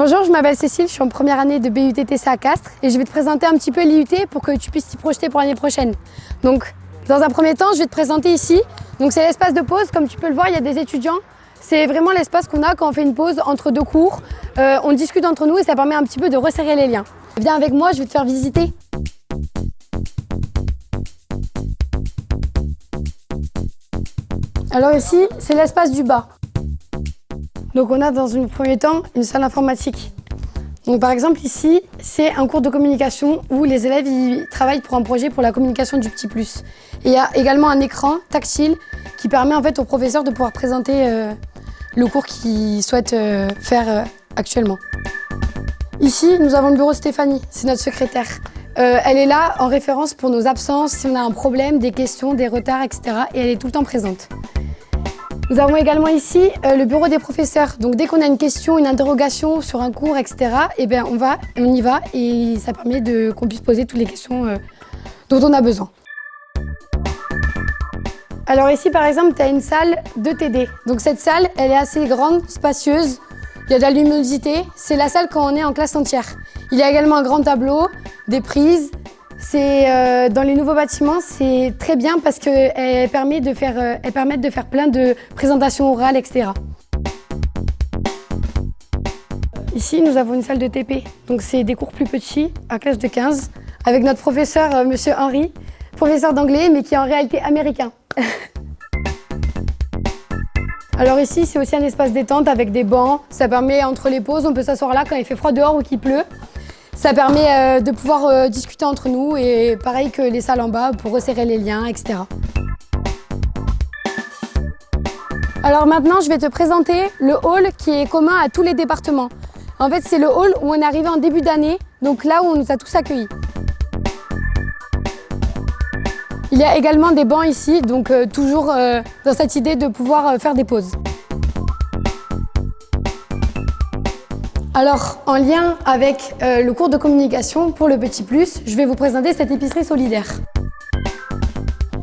Bonjour, je m'appelle Cécile, je suis en première année de BUTTC à Castres et je vais te présenter un petit peu l'IUT pour que tu puisses t'y projeter pour l'année prochaine. Donc, dans un premier temps, je vais te présenter ici. Donc, c'est l'espace de pause. Comme tu peux le voir, il y a des étudiants. C'est vraiment l'espace qu'on a quand on fait une pause entre deux cours. Euh, on discute entre nous et ça permet un petit peu de resserrer les liens. Viens avec moi, je vais te faire visiter. Alors ici, c'est l'espace du bas. Donc on a dans un premier temps une salle informatique. Donc par exemple ici, c'est un cours de communication où les élèves travaillent pour un projet pour la communication du petit plus. Et il y a également un écran tactile qui permet en fait aux professeurs de pouvoir présenter euh, le cours qu'ils souhaitent euh, faire euh, actuellement. Ici, nous avons le bureau Stéphanie, c'est notre secrétaire. elle est là en référence pour nos absences, si on a un problème, des questions, des retards, etc. Et elle est tout le temps présente. Nous avons également ici euh, le bureau des professeurs. Donc dès qu'on a une question, une interrogation sur un cours, etc., eh bien, on, va, on y va et ça permet qu'on puisse poser toutes les questions euh, dont on a besoin. Alors ici, par exemple, tu as une salle de TD. Donc cette salle, elle est assez grande, spacieuse. Il y a de la luminosité. C'est la salle quand on est en classe entière. Il y a également un grand tableau, des c'est euh, dans les nouveaux bâtiments, c'est très bien parce qu'elles permettent de faire, euh, permettent de faire plein de présentations orales, etc. Ici, nous avons une salle de TP, donc c'est des cours plus petits, à classe de 15, avec notre professeur, euh, Monsieur Henry, professeur d'anglais, mais qui est en réalité américain. Alors ici, c'est aussi un espace détente avec des bancs. Ça permet, entre les pauses, on peut s'asseoir là quand il fait froid dehors ou qu'il pleut. Ça permet euh, de pouvoir euh, discuter entre nous et pareil que les salles en bas pour resserrer les liens, etc. Alors maintenant, je vais te présenter le hall qui est commun à tous les départements. En fait, c'est le hall où on est arrivé en début d'année, donc là où on nous a tous accueillis. Il y a également des bancs ici, donc euh, toujours dans cette idée de pouvoir faire des pauses. Alors, en lien avec euh, le cours de communication pour le Petit Plus, je vais vous présenter cette épicerie solidaire.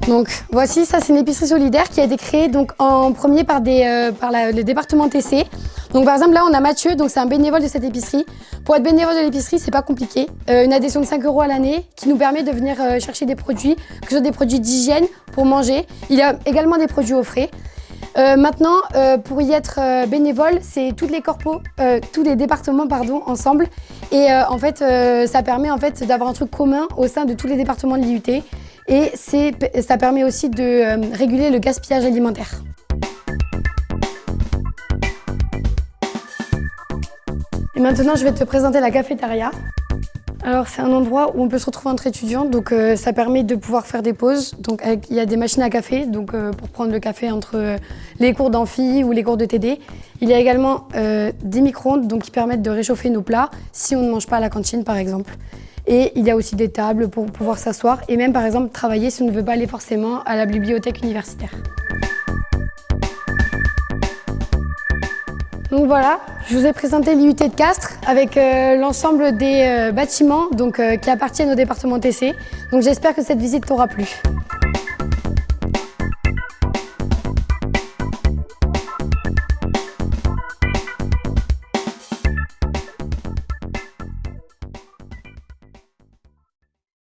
Donc voici, ça c'est une épicerie solidaire qui a été créée donc, en premier par, euh, le département TC. Donc par exemple là on a Mathieu, donc c'est un bénévole de cette épicerie. Pour être bénévole de l'épicerie, c'est pas compliqué. Euh, une adhésion de 5 euros à l'année qui nous permet de venir chercher des produits, que ce soit des produits d'hygiène pour manger. Il y a également des produits au frais. Euh, maintenant, euh, pour y être euh, bénévole, c'est toutes les corpos, tous les départements pardon, ensemble. Et en fait, ça permet en fait, d'avoir un truc commun au sein de tous les départements de l'IUT. Et ça permet aussi de réguler le gaspillage alimentaire. Et maintenant, je vais te présenter la cafétéria. Alors c'est un endroit où on peut se retrouver entre étudiants, donc euh, ça permet de pouvoir faire des pauses. Donc il y a des machines à café, donc euh, pour prendre le café entre euh, les cours d'amphi ou les cours de TD. Il y a également des micro-ondes, donc qui permettent de réchauffer nos plats si on ne mange pas à la cantine par exemple. Et il y a aussi des tables pour pouvoir s'asseoir et même par exemple travailler si on ne veut pas aller forcément à la bibliothèque universitaire. Donc voilà, je vous ai présenté l'IUT de Castres avec euh, l'ensemble des euh, bâtiments euh, qui appartiennent au département TC. Donc j'espère que cette visite t'aura plu.